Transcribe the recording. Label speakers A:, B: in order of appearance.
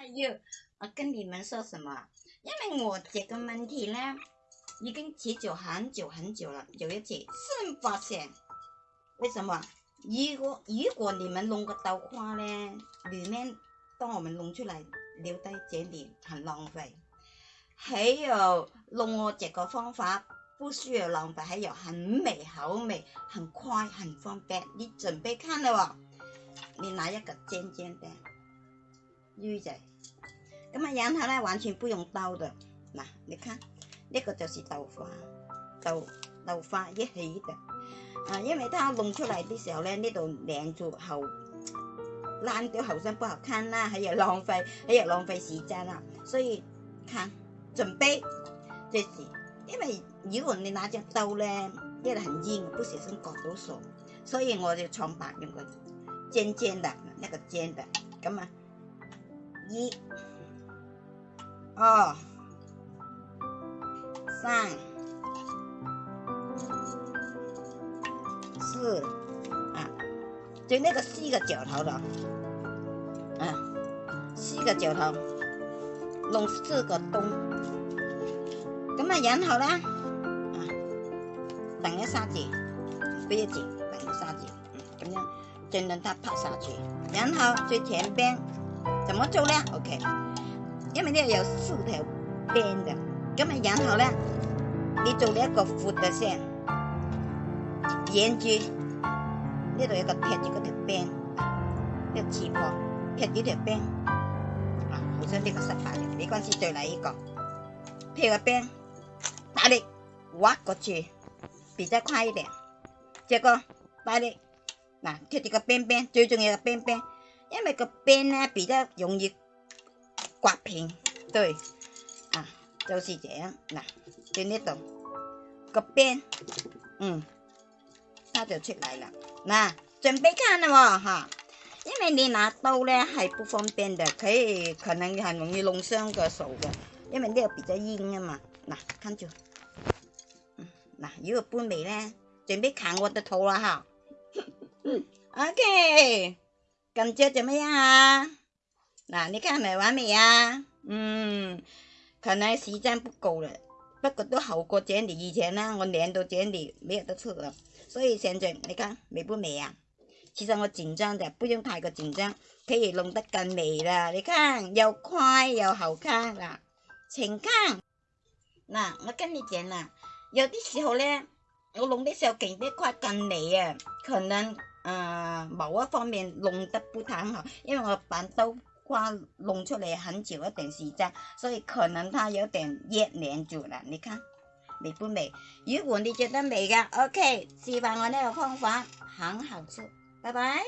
A: 还有，我跟你们说什么？因为我这个问题呢，已经持久很久很久了，有一次，是发现。为什么？如果如果你们弄个豆花呢，里面当我们弄出来留在这里很浪费。还有，弄我这个方法不需要浪费，还有很美、好美、很快、很方便。你准备看了哦，你拿一个尖尖的。魚仔，咁啊然后咧完全不用刀的，嗱，你看一个就是豆花，豆豆花一起的，啊，因为它弄出嚟的时候咧呢度兩條后烂條後身不好看啦，喺度浪费，喺度浪费时间啦，所以看准备，即是，因为如果你拿只刀咧，因为很硬，不小心割到手，所以我就用白用個尖尖的，一个尖的，咁啊。一、二、三、四啊！就那个四个角头的，啊，四个角头，弄四个洞。咁啊，然后呢，啊，等一下子，不要紧，等一下子，嗯，咁样，就能它拍下去，然后最前边。怎么做呢 o k 因为咧有四条边嘅，咁啊然后呢，你做呢一个阔嘅线，沿住呢度有个贴住个条边，呢个旗袍贴住条边，啊，好彩呢个失败嘅，没关系，再来一个，贴个边，大力挖过去，比较快一点，这个大力，嗱，贴住个边边，最重要嘅边边。因为个 band 呢比较容易刮平，对，啊，就是这样。嗱，到呢度个 band，嗯，它就出嚟啦。嗱，準備看啦喎嚇，因為你拿刀咧係不方便嘅，佢可能係容易弄傷個手嘅，因為呢個比較硬啊嘛。嗱，跟住，嗱，如果搬味咧，準備啃我的肚啦嚇。OK。咁着做咩啊？嗱，你今日玩未啊？嗯，可能时间不够啦，不过都好过之前。以前呢，我年度剪啲没有得出啦。所以现在，你看美不美啊？其实我紧张就不用太过紧张，可以弄得更美啦。你看又快又好看啦。请看，嗱，我跟你讲啦，有啲时候呢，我弄的时候劲啲快，更美啊，可能。呃，某一方面弄得不太好，因为我把刀刮弄出来很久一点时间，所以可能它有点粘连住了。你看美不美？如果你觉得美的 o k 喜欢我呢个方法很好吃，拜拜。